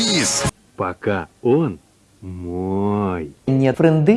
Девиз. Пока он мой. Нет френды